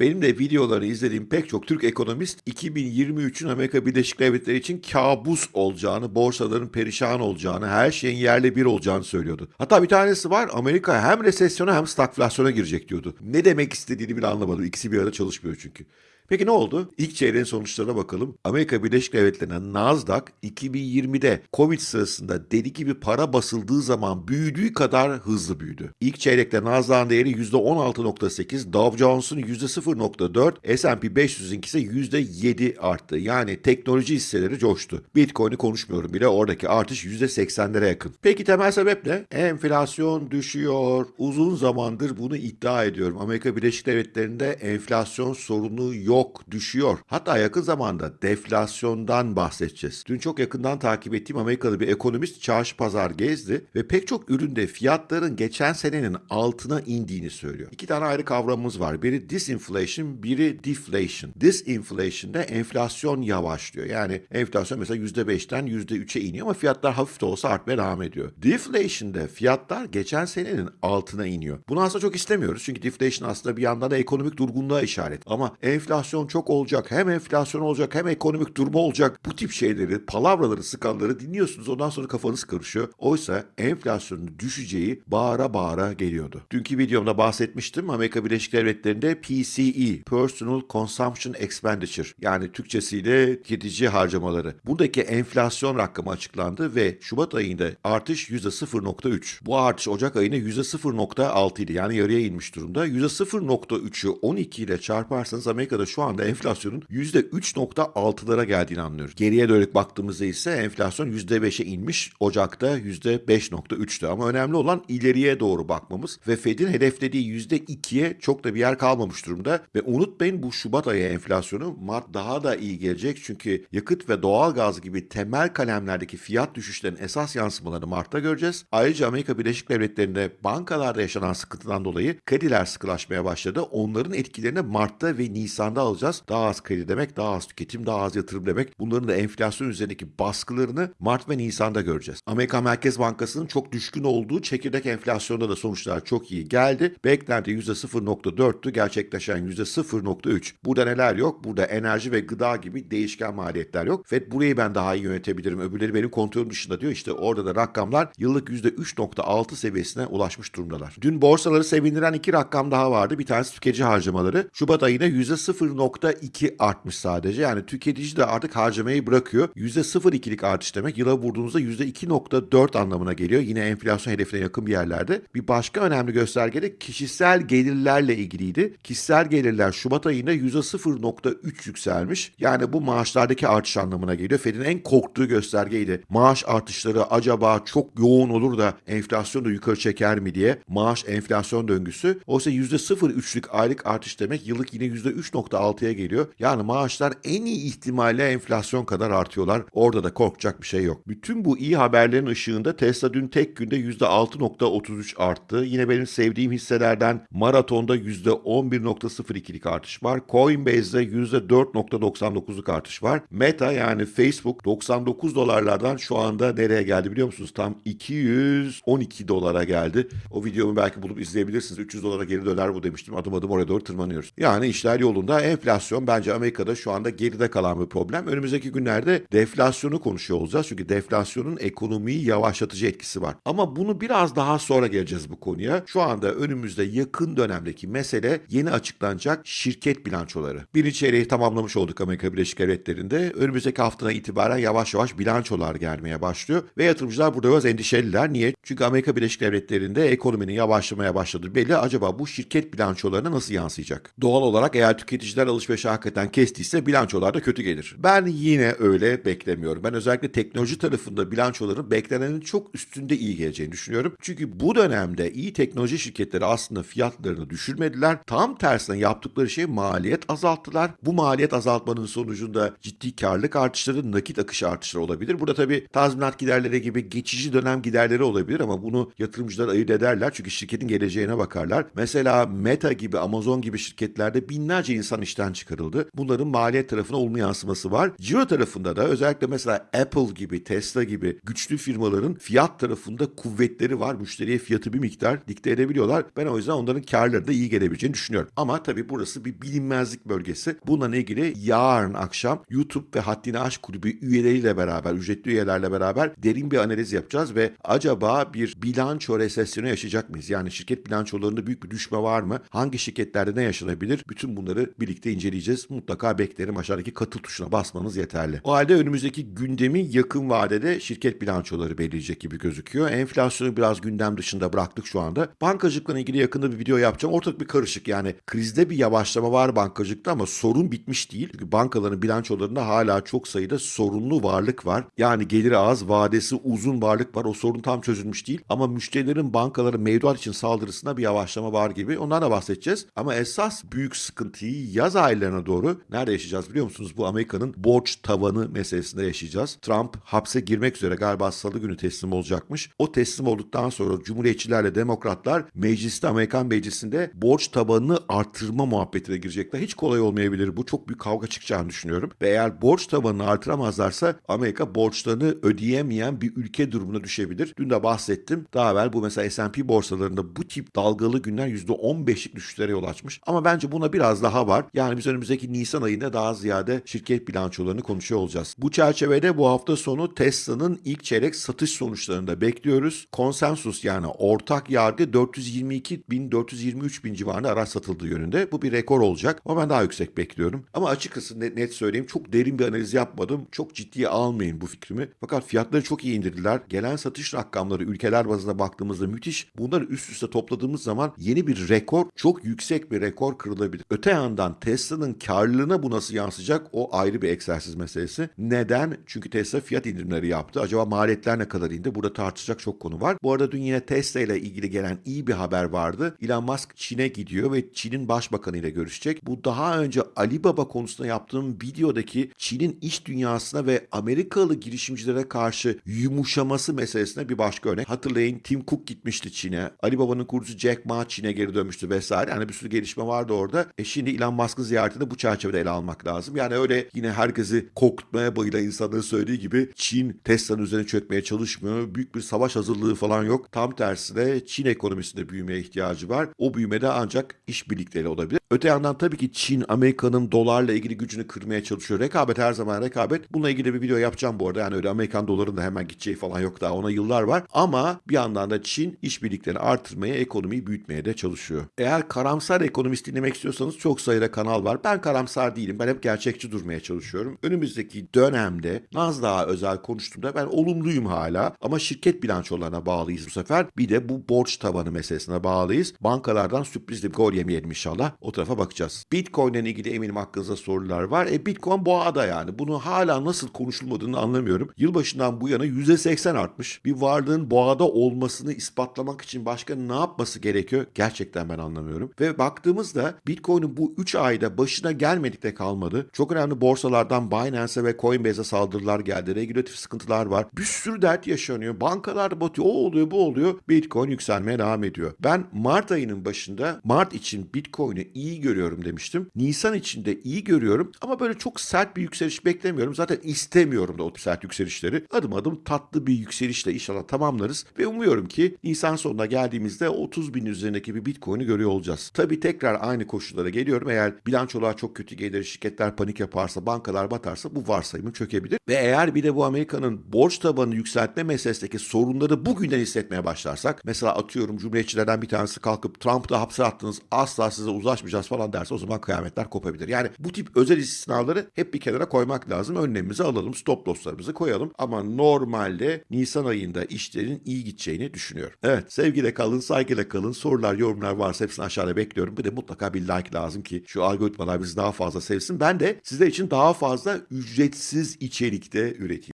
Benim de videoları izlediğim pek çok Türk ekonomist 2023'ün Amerika Birleşik Devletleri için kabus olacağını, borsaların perişan olacağını, her şeyin yerle bir olacağını söylüyordu. Hatta bir tanesi var Amerika hem resesyona hem stagflasyona girecek diyordu. Ne demek istediğini bile anlamadım. İkisi bir arada çalışmıyor çünkü. Peki ne oldu? İlk çeyreğin sonuçlarına bakalım. Amerika Birleşik Devletleri'ne Nasdaq 2020'de Covid sırasında deli gibi para basıldığı zaman büyüdüğü kadar hızlı büyüdü. İlk çeyrekte Nasdaq'ın değeri %16.8, Dow Jones'un %0.4, S&P 500'ün ise %7 arttı. Yani teknoloji hisseleri coştu. Bitcoin'i konuşmuyorum bile oradaki artış %80'lere yakın. Peki temel sebep ne? Enflasyon düşüyor. Uzun zamandır bunu iddia ediyorum. Amerika Birleşik Devletleri'nde enflasyon sorunu yok yok, düşüyor. Hatta yakın zamanda deflasyondan bahsedeceğiz. Dün çok yakından takip ettiğim Amerikalı bir ekonomist çarşı pazar gezdi ve pek çok üründe fiyatların geçen senenin altına indiğini söylüyor. İki tane ayrı kavramımız var. Biri disinflation, biri deflation. Disinflation'da enflasyon yavaşlıyor. Yani enflasyon mesela %5'ten %3'e iniyor ama fiyatlar hafif de olsa artmaya devam ediyor. Deflation'da fiyatlar geçen senenin altına iniyor. Bunu aslında çok istemiyoruz. Çünkü deflation aslında bir yandan da ekonomik durgunluğa işaret. Ama enflasyon enflasyon çok olacak, hem enflasyon olacak hem ekonomik durma olacak. Bu tip şeyleri, palavraları, sıkanları dinliyorsunuz. Ondan sonra kafanız karışıyor. Oysa enflasyonun düşeceği bağıra bağıra geliyordu. Dünkü videomda bahsetmiştim. Amerika Birleşik Devletleri'nde PCE, Personal Consumption Expenditure yani Türkçesiyle tüketici harcamaları. Buradaki enflasyon rakamı açıklandı ve Şubat ayında artış %0.3. Bu artış Ocak ayında %0.6 idi. Yani yarıya inmiş durumda. %0.3'ü 12 ile çarparsanız Amerika'da şu anda enflasyonun %3.6'lara geldiğini anlıyoruz. Geriye dönük baktığımızda ise enflasyon %5'e inmiş. Ocak'ta %5.3'tü ama önemli olan ileriye doğru bakmamız ve Fed'in hedeflediği %2'ye çok da bir yer kalmamış durumda ve unutmayın bu Şubat ayı enflasyonu Mart daha da iyi gelecek çünkü yakıt ve doğal gaz gibi temel kalemlerdeki fiyat düşüşlerinin esas yansımalarını Mart'ta göreceğiz. Ayrıca Amerika Birleşik Devletleri'nde bankalarda yaşanan sıkıntıdan dolayı krediler sıkılaşmaya başladı. Onların etkilerini Mart'ta ve Nisan'da alacağız. Daha az kredi demek, daha az tüketim, daha az yatırım demek. Bunların da enflasyon üzerindeki baskılarını Mart ve Nisan'da göreceğiz. Amerika Merkez Bankası'nın çok düşkün olduğu çekirdek enflasyonda da sonuçlar çok iyi geldi. Beklenti %0.4'tü, gerçekleşen %0.3. Burada neler yok? Burada enerji ve gıda gibi değişken maliyetler yok. FED burayı ben daha iyi yönetebilirim. Öbürleri benim kontrolüm dışında diyor. İşte orada da rakamlar yıllık %3.6 seviyesine ulaşmış durumdalar. Dün borsaları sevindiren iki rakam daha vardı. Bir tanesi tüketici harcamaları. Şubat ayında %0 %0.2 artmış sadece. Yani tüketici de artık harcamayı bırakıyor. %0.2'lik artış demek yıla vurduğunuzda %2.4 anlamına geliyor. Yine enflasyon hedefine yakın bir yerlerde. Bir başka önemli gösterge de kişisel gelirlerle ilgiliydi. Kişisel gelirler Şubat ayında %0.3 yükselmiş. Yani bu maaşlardaki artış anlamına geliyor. Fed'in en korktuğu göstergeydi. Maaş artışları acaba çok yoğun olur da enflasyonu da yukarı çeker mi diye. Maaş enflasyon döngüsü. Oysa %0.3'lük aylık artış demek yıllık yine %3.6 %6'ya geliyor. Yani maaşlar en iyi ihtimalle enflasyon kadar artıyorlar. Orada da korkacak bir şey yok. Bütün bu iyi haberlerin ışığında Tesla dün tek günde %6.33 arttı. Yine benim sevdiğim hisselerden Maraton'da %11.02'lik artış var. Coinbase'de %4.99'luk artış var. Meta yani Facebook 99 dolarlardan şu anda nereye geldi biliyor musunuz? Tam 212 dolara geldi. O videomu belki bulup izleyebilirsiniz. 300 dolara geri döner bu demiştim. Adım adım oraya doğru tırmanıyoruz. Yani işler yolunda enflasyon bence Amerika'da şu anda geride kalan bir problem. Önümüzdeki günlerde deflasyonu konuşuyor olacağız. Çünkü deflasyonun ekonomiyi yavaşlatıcı etkisi var. Ama bunu biraz daha sonra geleceğiz bu konuya. Şu anda önümüzde yakın dönemdeki mesele yeni açıklanacak şirket bilançoları. Birinci çeyreği tamamlamış olduk Amerika Birleşik Devletleri'nde. Önümüzdeki haftadan itibaren yavaş yavaş bilançolar gelmeye başlıyor. Ve yatırımcılar burada biraz endişeliler. Niye? Çünkü Amerika Birleşik Devletleri'nde ekonominin yavaşlamaya başladığı belli. Acaba bu şirket bilançolarına nasıl yansıyacak? Doğal olarak eğer tüketiciler tüketiciler alışverişi hakikaten kestiyse bilançolar da kötü gelir. Ben yine öyle beklemiyorum. Ben özellikle teknoloji tarafında bilançoların beklenenin çok üstünde iyi geleceğini düşünüyorum. Çünkü bu dönemde iyi teknoloji şirketleri aslında fiyatlarını düşürmediler. Tam tersine yaptıkları şey maliyet azalttılar. Bu maliyet azaltmanın sonucunda ciddi karlılık artışları, nakit akışı artışları olabilir. Burada tabii tazminat giderleri gibi geçici dönem giderleri olabilir ama bunu yatırımcılar ayırt ederler. Çünkü şirketin geleceğine bakarlar. Mesela Meta gibi, Amazon gibi şirketlerde binlerce insan işten çıkarıldı. Bunların maliyet tarafına olumlu yansıması var. Ciro tarafında da özellikle mesela Apple gibi, Tesla gibi güçlü firmaların fiyat tarafında kuvvetleri var. Müşteriye fiyatı bir miktar dikte edebiliyorlar. Ben o yüzden onların karları da iyi gelebileceğini düşünüyorum. Ama tabii burası bir bilinmezlik bölgesi. Bununla ilgili yarın akşam YouTube ve Haddini Aşk Kulübü üyeleriyle beraber, ücretli üyelerle beraber derin bir analiz yapacağız ve acaba bir bilanço resesyonu yaşayacak mıyız? Yani şirket bilançolarında büyük bir düşme var mı? Hangi şirketlerde ne yaşanabilir? Bütün bunları birlikte inceleyeceğiz. Mutlaka beklerim. Aşağıdaki katıl tuşuna basmanız yeterli. O halde önümüzdeki gündemi yakın vadede şirket bilançoları belirleyecek gibi gözüküyor. Enflasyonu biraz gündem dışında bıraktık şu anda. Bankacılıkla ilgili yakında bir video yapacağım. Ortak bir karışık yani krizde bir yavaşlama var bankacılıkta ama sorun bitmiş değil. Çünkü bankaların bilançolarında hala çok sayıda sorunlu varlık var. Yani geliri az, vadesi uzun varlık var. O sorun tam çözülmüş değil. Ama müşterilerin bankaların mevduat için saldırısına bir yavaşlama var gibi. Ondan da bahsedeceğiz. Ama esas büyük sıkıntıyı yaz aylarına doğru nerede yaşayacağız biliyor musunuz? Bu Amerika'nın borç tavanı meselesinde yaşayacağız. Trump hapse girmek üzere galiba salı günü teslim olacakmış. O teslim olduktan sonra Cumhuriyetçilerle Demokratlar mecliste Amerikan meclisinde borç tabanını artırma muhabbetine girecekler. Hiç kolay olmayabilir bu. Çok büyük kavga çıkacağını düşünüyorum. Ve eğer borç tabanını artıramazlarsa Amerika borçlarını ödeyemeyen bir ülke durumuna düşebilir. Dün de bahsettim. Daha evvel bu mesela S&P borsalarında bu tip dalgalı günler %15'lik düşüşlere yol açmış. Ama bence buna biraz daha var. Yani biz önümüzdeki Nisan ayında daha ziyade şirket bilançolarını konuşuyor olacağız. Bu çerçevede bu hafta sonu Tesla'nın ilk çeyrek satış sonuçlarını da bekliyoruz. Konsensus yani ortak yargı 422 bin 423 bin civarında araç satıldığı yönünde. Bu bir rekor olacak ama ben daha yüksek bekliyorum. Ama açıkçası net, net söyleyeyim çok derin bir analiz yapmadım. Çok ciddiye almayın bu fikrimi. Fakat fiyatları çok iyi indirdiler. Gelen satış rakamları ülkeler bazında baktığımızda müthiş. Bunları üst üste topladığımız zaman yeni bir rekor, çok yüksek bir rekor kırılabilir. Öte yandan Tesla'nın karlılığına bu nasıl yansıyacak o ayrı bir egzersiz meselesi. Neden? Çünkü Tesla fiyat indirimleri yaptı. Acaba maliyetler ne kadar indi? Burada tartışacak çok konu var. Bu arada dün yine Tesla ile ilgili gelen iyi bir haber vardı. Elon Musk Çin'e gidiyor ve Çin'in başbakanı ile görüşecek. Bu daha önce Alibaba konusunda yaptığım videodaki Çin'in iş dünyasına ve Amerikalı girişimcilere karşı yumuşaması meselesine bir başka örnek. Hatırlayın Tim Cook gitmişti Çin'e. Alibaba'nın kurucusu Jack Ma Çin'e geri dönmüştü vesaire. Yani bir sürü gelişme vardı orada. E şimdi Elon Musk'ın ziyaretini bu çerçevede ele almak lazım. Yani öyle yine herkesi korkutmaya bayılan insanların söylediği gibi Çin Tesla'nın üzerine çökmeye çalışmıyor. Büyük bir savaş hazırlığı falan yok. Tam tersine Çin ekonomisinde büyümeye ihtiyacı var. O büyümede ancak işbirlikleri olabilir. Öte yandan tabii ki Çin Amerika'nın dolarla ilgili gücünü kırmaya çalışıyor. Rekabet her zaman rekabet. Bununla ilgili bir video yapacağım bu arada. Yani öyle Amerikan dolarının da hemen gideceği falan yok daha ona yıllar var. Ama bir yandan da Çin işbirliklerini artırmaya, ekonomiyi büyütmeye de çalışıyor. Eğer karamsar ekonomist dinlemek istiyorsanız çok sayıda kanal var. Ben karamsar değilim. Ben hep gerçekçi durmaya çalışıyorum. Önümüzdeki dönemde Nasdaq'a özel konuştuğumda ben olumluyum hala. Ama şirket bilançolarına bağlıyız bu sefer. Bir de bu borç tabanı meselesine bağlıyız. Bankalardan sürprizli bir gol yemeyelim inşallah. O tarafa bakacağız. Bitcoin ile ilgili eminim aklınızda sorular var. E Bitcoin boğada yani. Bunu hala nasıl konuşulmadığını anlamıyorum. Yılbaşından bu yana %80 artmış. Bir varlığın boğada olmasını ispatlamak için başka ne yapması gerekiyor? Gerçekten ben anlamıyorum. Ve baktığımızda Bitcoin'in bu 3 ayda başına gelmedik de kalmadı. Çok önemli borsalardan Binance'e ve Coinbase'e saldırılar geldi. Regülatif sıkıntılar var. Bir sürü dert yaşanıyor. Bankalar batıyor. O oluyor bu oluyor. Bitcoin yükselmeye devam ediyor. Ben Mart ayının başında Mart için Bitcoin'i iyi görüyorum demiştim. Nisan için de iyi görüyorum ama böyle çok sert bir yükseliş beklemiyorum. Zaten istemiyorum da o sert yükselişleri. Adım adım tatlı bir yükselişle inşallah tamamlarız ve umuyorum ki Nisan sonuna geldiğimizde 30 bin üzerindeki bir Bitcoin'i görüyor olacağız. Tabii tekrar aynı koşullara geliyorum. Eğer bilançolar çok kötü gelir, şirketler panik yaparsa, bankalar batarsa bu varsayımım çökebilir. Ve eğer bir de bu Amerika'nın borç tabanını yükseltme meselesindeki sorunları bugünden hissetmeye başlarsak, mesela atıyorum Cumhuriyetçilerden bir tanesi kalkıp Trump'ı hapse attınız, asla size uzlaşmayacağız falan derse o zaman kıyametler kopabilir. Yani bu tip özel istisnaları hep bir kenara koymak lazım. Önlemimizi alalım, stop losslarımızı koyalım. Ama normalde Nisan ayında işlerin iyi gideceğini düşünüyorum. Evet, sevgiyle kalın, saygıyla kalın. Sorular, yorumlar varsa hepsini aşağıda bekliyorum. Bir de mutlaka bir like lazım ki şu algoritmalar bizi daha fazla sevsin. Ben de sizler için daha fazla ücretsiz içerikte üreteyim.